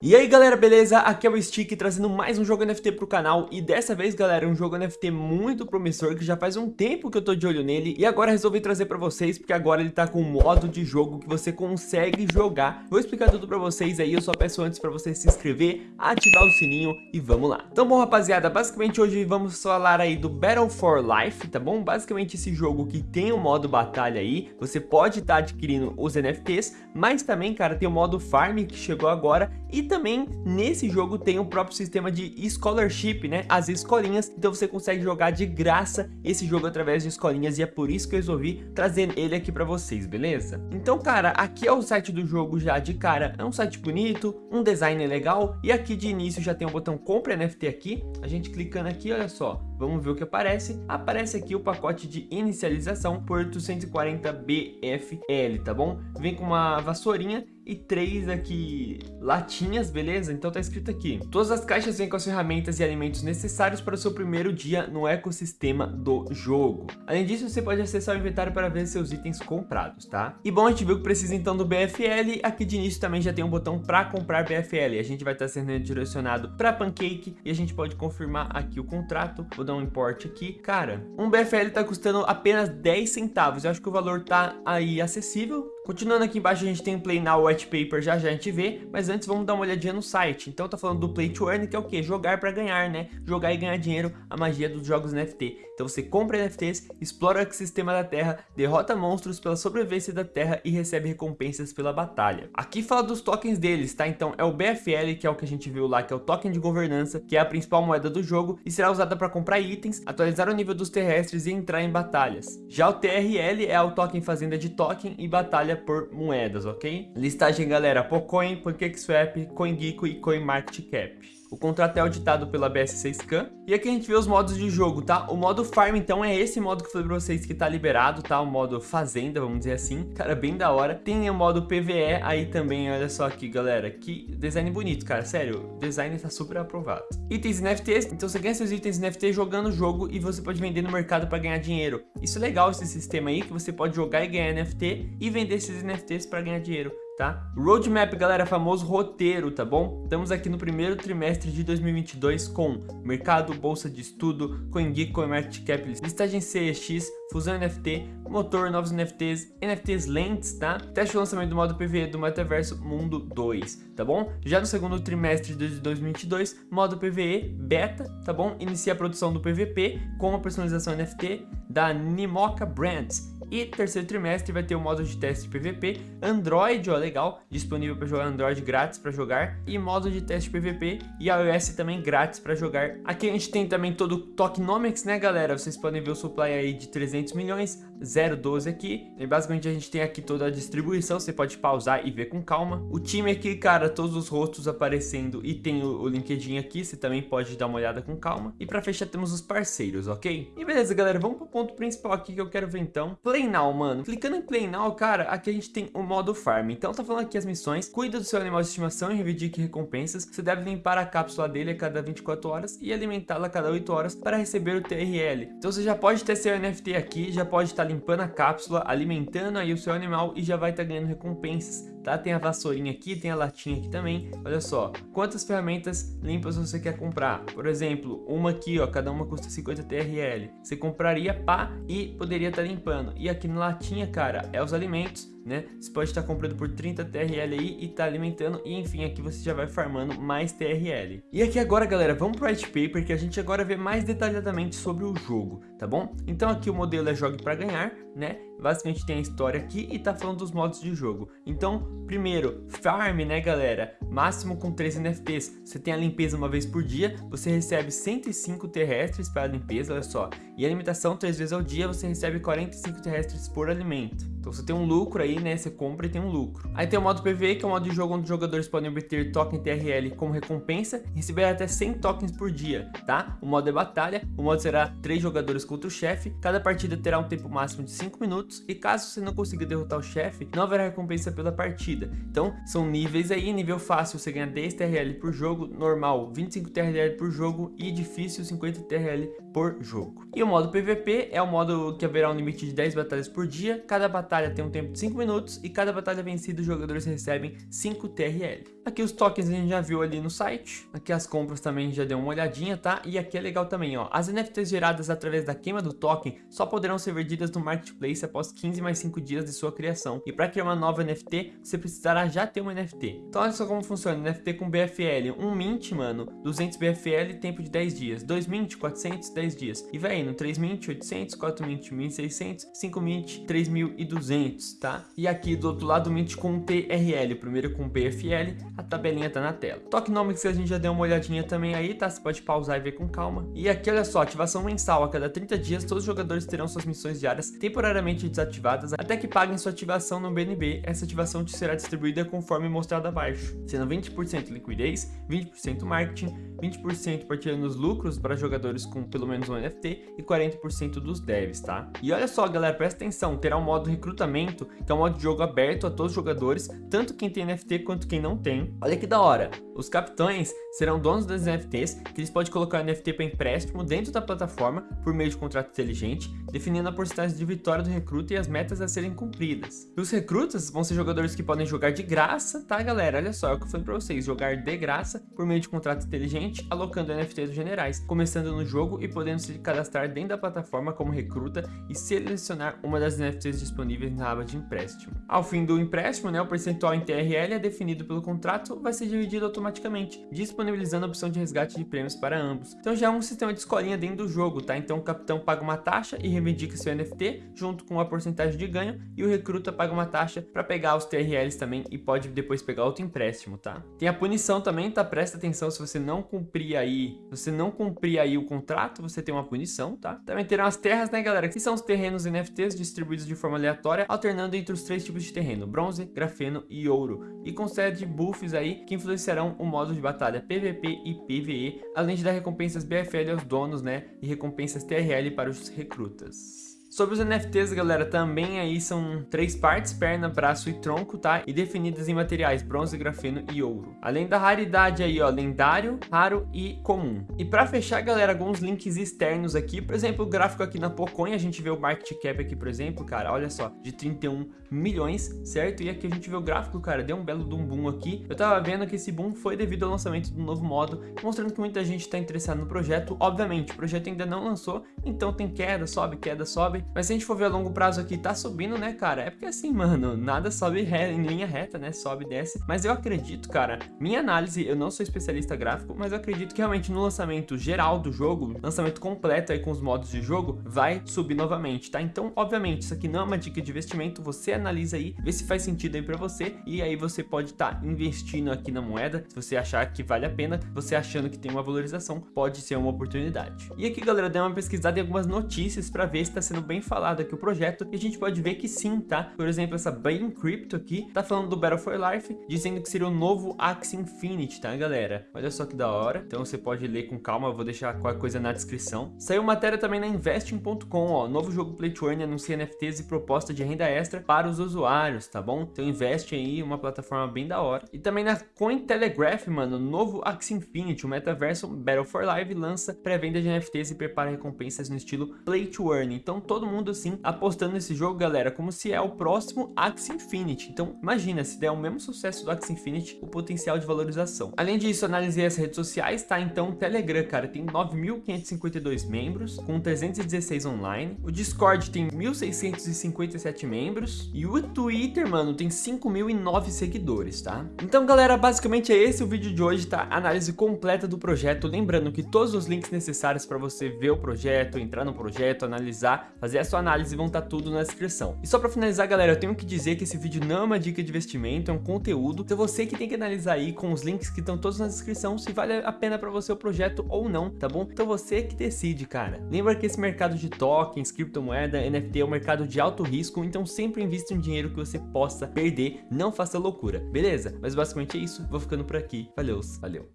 E aí galera, beleza? Aqui é o Stick trazendo mais um jogo NFT pro canal e dessa vez galera, um jogo NFT muito promissor que já faz um tempo que eu tô de olho nele e agora resolvi trazer pra vocês porque agora ele tá com um modo de jogo que você consegue jogar. Vou explicar tudo pra vocês aí, eu só peço antes pra você se inscrever, ativar o sininho e vamos lá. Então bom rapaziada, basicamente hoje vamos falar aí do Battle for Life, tá bom? Basicamente esse jogo que tem o modo batalha aí, você pode estar tá adquirindo os NFTs, mas também cara, tem o modo farm que chegou agora e também nesse jogo tem o próprio sistema de scholarship, né? As escolinhas, então você consegue jogar de graça esse jogo através de escolinhas e é por isso que eu resolvi trazer ele aqui pra vocês, beleza? Então, cara, aqui é o site do jogo já de cara, é um site bonito, um design legal e aqui de início já tem o botão compra NFT aqui, a gente clicando aqui, olha só, vamos ver o que aparece, aparece aqui o pacote de inicialização por 840 BFL, tá bom? Vem com uma vassourinha e três aqui latinhas, beleza? Então tá escrito aqui. Todas as caixas vêm com as ferramentas e alimentos necessários para o seu primeiro dia no ecossistema do jogo. Além disso, você pode acessar o inventário para ver seus itens comprados, tá? E bom, a gente viu que precisa então do BFL. Aqui de início também já tem um botão para comprar BFL. A gente vai estar sendo direcionado para Pancake e a gente pode confirmar aqui o contrato. Vou dar um import aqui. Cara, um BFL tá custando apenas 10 centavos. Eu acho que o valor tá aí acessível Continuando aqui embaixo, a gente tem o Play Now White Paper, já já a gente vê, mas antes vamos dar uma olhadinha no site. Então tá falando do Play to Earn, que é o que? Jogar para ganhar, né? Jogar e ganhar dinheiro, a magia dos jogos NFT. Então você compra NFTs, explora o ecossistema da Terra, derrota monstros pela sobrevivência da Terra e recebe recompensas pela batalha. Aqui fala dos tokens deles, tá? Então é o BFL, que é o que a gente viu lá, que é o token de governança, que é a principal moeda do jogo e será usada para comprar itens, atualizar o nível dos terrestres e entrar em batalhas. Já o TRL é o token fazenda de token e batalha por moedas, ok? Listagem, galera, Pocoin, PancakeSwap, CoinGecko e CoinMarketCap. O contrato é auditado pela BS6Can. E aqui a gente vê os modos de jogo, tá? O modo Farm, então, é esse modo que eu falei pra vocês que tá liberado, tá? O modo Fazenda, vamos dizer assim. Cara, bem da hora. Tem o modo PVE aí também, olha só aqui, galera. Que design bonito, cara. Sério, o design tá super aprovado. Itens NFTs. Então você ganha seus itens NFT jogando o jogo e você pode vender no mercado pra ganhar dinheiro. Isso é legal, esse sistema aí, que você pode jogar e ganhar NFT e vender esses NFTs pra ganhar dinheiro tá? Roadmap, galera, famoso roteiro, tá bom? Estamos aqui no primeiro trimestre de 2022 com mercado, bolsa de estudo, CoinGeek, CoinMarketCap, listagem CEX, fusão NFT, motor, novos NFTs, NFTs lentes, tá? Teste de lançamento do modo PVE do Metaverso Mundo 2, tá bom? Já no segundo trimestre de 2022, modo PVE beta, tá bom? Inicia a produção do PVP com a personalização NFT da Nimoka Brands. E terceiro trimestre vai ter o modo de teste PVP, Android, ó, legal, disponível para jogar Android grátis para jogar, e modo de teste PVP e iOS também grátis para jogar. Aqui a gente tem também todo o Tokenomics, né, galera? Vocês podem ver o supply aí de 300 milhões, 0,12 aqui. E basicamente a gente tem aqui toda a distribuição, você pode pausar e ver com calma. O time aqui, cara, todos os rostos aparecendo e tem o, LinkedIn aqui, você também pode dar uma olhada com calma. E para fechar temos os parceiros, ok? E beleza, galera, vamos pro ponto principal aqui que eu quero ver então. Play Play Now, mano. Clicando em Play Now, cara, aqui a gente tem o modo Farm. Então tá falando aqui as missões. Cuida do seu animal de estimação e reivindique recompensas. Você deve limpar a cápsula dele a cada 24 horas e alimentá-la a cada 8 horas para receber o TRL. Então você já pode ter seu NFT aqui, já pode estar tá limpando a cápsula, alimentando aí o seu animal e já vai estar tá ganhando recompensas tá? Tem a vassourinha aqui, tem a latinha aqui também. Olha só, quantas ferramentas limpas você quer comprar? Por exemplo, uma aqui, ó, cada uma custa 50 TRL. Você compraria pá e poderia estar tá limpando. E aqui na latinha, cara, é os alimentos né? Você pode estar comprando por 30 TRL aí e tá alimentando e enfim, aqui você já vai farmando mais TRL. E aqui agora, galera, vamos pro white paper que a gente agora vê mais detalhadamente sobre o jogo, tá bom? Então aqui o modelo é jogue para ganhar, né? Basicamente tem a história aqui e tá falando dos modos de jogo. Então, primeiro, farm, né, galera? Máximo com 3 NFTs. Você tem a limpeza uma vez por dia, você recebe 105 terrestres para a limpeza, olha só. E alimentação 3 vezes ao dia, você recebe 45 terrestres por alimento. Então você tem um lucro aí, né? Você compra e tem um lucro. Aí tem o modo PvE, que é o modo de jogo onde os jogadores podem obter token TRL como recompensa e receber até 100 tokens por dia, tá? O modo é batalha, o modo será 3 jogadores contra o chefe, cada partida terá um tempo máximo de 5 minutos e caso você não consiga derrotar o chefe, não haverá recompensa pela partida. Então são níveis aí, nível fácil você ganha 10 TRL por jogo, normal 25 TRL por jogo e difícil 50 TRL por jogo. E o modo PVP é o modo que haverá um limite de 10 batalhas por dia, cada batalha tem um tempo de 5 minutos e cada batalha vencida os jogadores recebem 5 TRL. Aqui os tokens a gente já viu ali no site, aqui as compras também já deu uma olhadinha, tá? E aqui é legal também, ó, as NFTs geradas através da queima do token só poderão ser vendidas no Marketplace após 15 mais 5 dias de sua criação. E para criar uma nova NFT, você precisará já ter uma NFT. Então olha só como funciona, NFT com BFL, um mint, mano, 200 BFL, tempo de 10 dias, 2 mint, 400, 10 dias. E vai indo, 3 mint, 800, 4 mint, 1600, 5 mint, 3200, tá? E aqui do outro lado, mint com TRL, primeiro com BFL, a tabelinha tá na tela. Tokenomics a gente já deu uma olhadinha também aí, tá? Você pode pausar e ver com calma. E aqui, olha só, ativação mensal, a cada 30 dias, todos os jogadores terão suas missões diárias temporariamente desativadas até que paguem sua ativação no BNB. Essa ativação te será distribuída conforme mostrado abaixo, sendo 20% liquidez, 20% marketing, 20% partilhando os lucros para jogadores com pelo menos um NFT e 40% dos devs, tá? E olha só, galera, presta atenção, terá um modo recrutamento, que é um modo de jogo aberto a todos os jogadores, tanto quem tem NFT quanto quem não tem. Olha que da hora, os capitães serão donos das NFTs, que eles podem colocar NFT para empréstimo dentro da plataforma por meio de contrato inteligente, definindo a porcentagem de vitória do recruta e as metas a serem cumpridas. E os recrutas vão ser jogadores que podem jogar de graça, tá galera? Olha só, é o que eu falei para vocês, jogar de graça por meio de contrato inteligente, alocando NFTs generais, começando no jogo e podendo se cadastrar dentro da plataforma como recruta e selecionar uma das NFTs disponíveis na aba de empréstimo. Ao fim do empréstimo, né, o percentual em TRL é definido pelo contrato, vai ser dividido automaticamente, disponibilizando a opção de resgate de prêmios para ambos. Então já é um sistema de escolinha dentro do jogo, tá? Então o capitão paga uma taxa e reivindica seu NFT junto com a porcentagem de ganho e o recruta paga uma taxa para pegar os TRLs também e pode depois pegar outro empréstimo, tá? Tem a punição também, tá? Presta atenção se você não cumprir aí, se você não cumprir aí o contrato, você tem uma punição, tá? Também terão as terras, né, galera? Que são os terrenos NFTs distribuídos de forma aleatória, alternando entre os três tipos de terreno, bronze, grafeno e ouro, e concede buffs aí que influenciarão o modo de batalha PVP e PVE, além de dar recompensas BFL aos donos, né, e recompensas TRL para os recrutas. Sobre os NFTs, galera, também aí são três partes, perna, braço e tronco, tá? E definidas em materiais bronze, grafeno e ouro. Além da raridade aí, ó, lendário, raro e comum. E pra fechar, galera, alguns links externos aqui. Por exemplo, o gráfico aqui na Pocoin, a gente vê o market cap aqui, por exemplo, cara, olha só, de 31 milhões, certo? E aqui a gente vê o gráfico, cara, deu um belo de um boom aqui. Eu tava vendo que esse boom foi devido ao lançamento do novo modo, mostrando que muita gente tá interessada no projeto. Obviamente, o projeto ainda não lançou, então tem queda, sobe, queda, sobe. Mas se a gente for ver a longo prazo aqui, tá subindo, né, cara? É porque assim, mano, nada sobe em linha reta, né? Sobe e desce. Mas eu acredito, cara, minha análise, eu não sou especialista gráfico, mas eu acredito que realmente no lançamento geral do jogo, lançamento completo aí com os modos de jogo, vai subir novamente, tá? Então, obviamente, isso aqui não é uma dica de investimento, você analisa aí, vê se faz sentido aí pra você, e aí você pode estar tá investindo aqui na moeda, se você achar que vale a pena, você achando que tem uma valorização, pode ser uma oportunidade. E aqui, galera, eu dei uma pesquisada em algumas notícias pra ver se tá sendo bem falado aqui o projeto e a gente pode ver que sim, tá? Por exemplo, essa Bain Crypto aqui tá falando do Battle for Life, dizendo que seria o novo Axie Infinity, tá, galera? Olha só que da hora. Então você pode ler com calma, eu vou deixar qualquer coisa na descrição. Saiu matéria também na Investing.com, ó, novo jogo Play to Earn anuncia NFTs e proposta de renda extra para os usuários, tá bom? Então investe aí, uma plataforma bem da hora. E também na Cointelegraph, mano, novo Axie Infinity, o metaverso Battle for Life lança pré-venda de NFTs e prepara recompensas no estilo Play to Earn. Então todo mundo assim apostando nesse jogo, galera, como se é o próximo Axie Infinity. Então, imagina, se der o mesmo sucesso do Axie Infinity, o potencial de valorização. Além disso, analisei as redes sociais, tá? Então, o Telegram, cara, tem 9.552 membros, com 316 online. O Discord tem 1.657 membros. E o Twitter, mano, tem 5.009 seguidores, tá? Então, galera, basicamente é esse o vídeo de hoje, tá? Análise completa do projeto. Lembrando que todos os links necessários para você ver o projeto, entrar no projeto, analisar, fazer a sua análise vão estar tá tudo na descrição. E só pra finalizar, galera, eu tenho que dizer que esse vídeo não é uma dica de investimento, é um conteúdo. Então você que tem que analisar aí com os links que estão todos na descrição se vale a pena pra você o projeto ou não, tá bom? Então você que decide, cara. Lembra que esse mercado de tokens, criptomoeda, NFT é um mercado de alto risco, então sempre invista um dinheiro que você possa perder, não faça loucura, beleza? Mas basicamente é isso, vou ficando por aqui. Valeu, valeu.